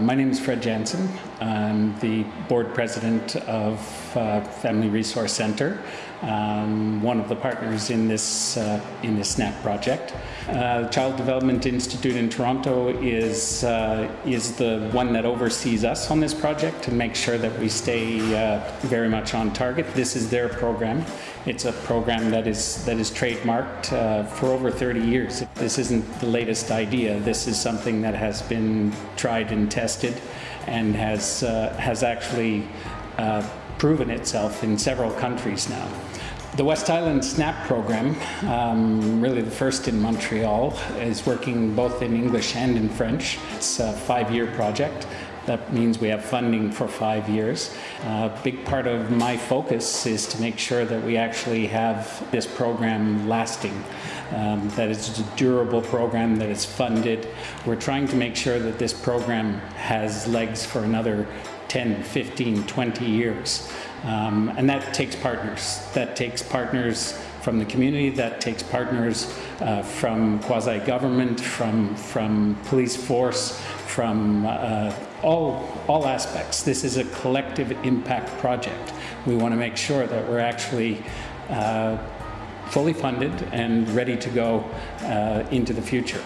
my name is Fred Jansen. I'm the board president of uh, Family Resource Center, um, one of the partners in this uh, in this SNAP project. Uh, Child Development Institute in Toronto is uh, is the one that oversees us on this project to make sure that we stay uh, very much on target. This is their program. It's a program that is that is trademarked uh, for over 30 years. This isn't the latest idea. This is something that has been tried and tested, and has uh, has actually uh, proven itself in several countries now. The West Island SNAP program, um, really the first in Montreal, is working both in English and in French. It's a five-year project. That means we have funding for five years. A big part of my focus is to make sure that we actually have this program lasting, um, that it's a durable program, that it's funded. We're trying to make sure that this program has legs for another 10, 15, 20 years. Um, and that takes partners. That takes partners from the community, that takes partners uh, from quasi-government, from, from police force, from uh, all, all aspects. This is a collective impact project. We want to make sure that we're actually uh, fully funded and ready to go uh, into the future.